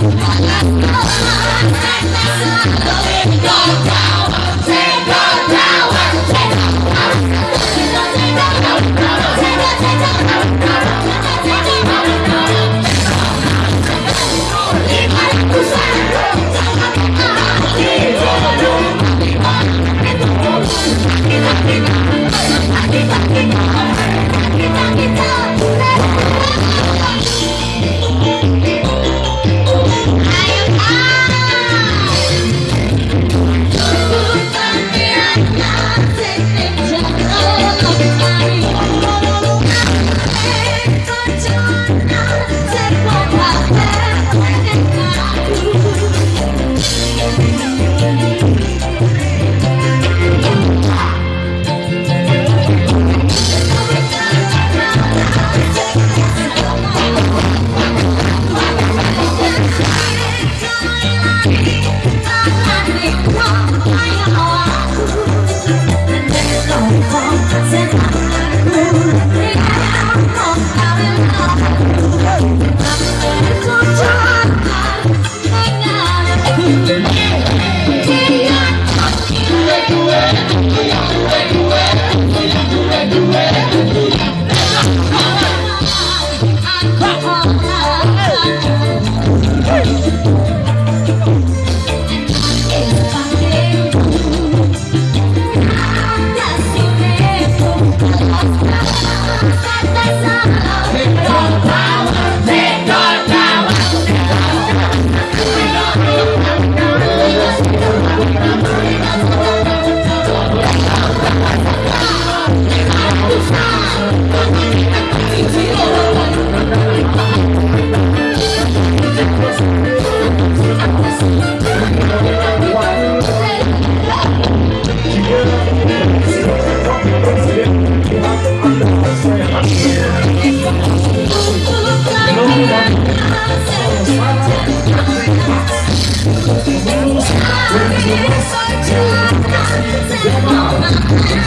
Let's go down. go, go, you.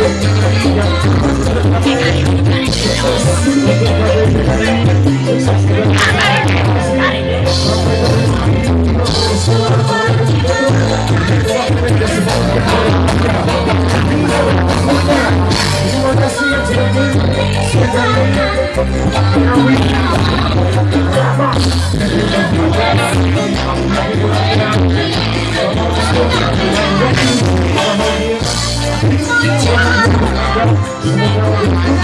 I'm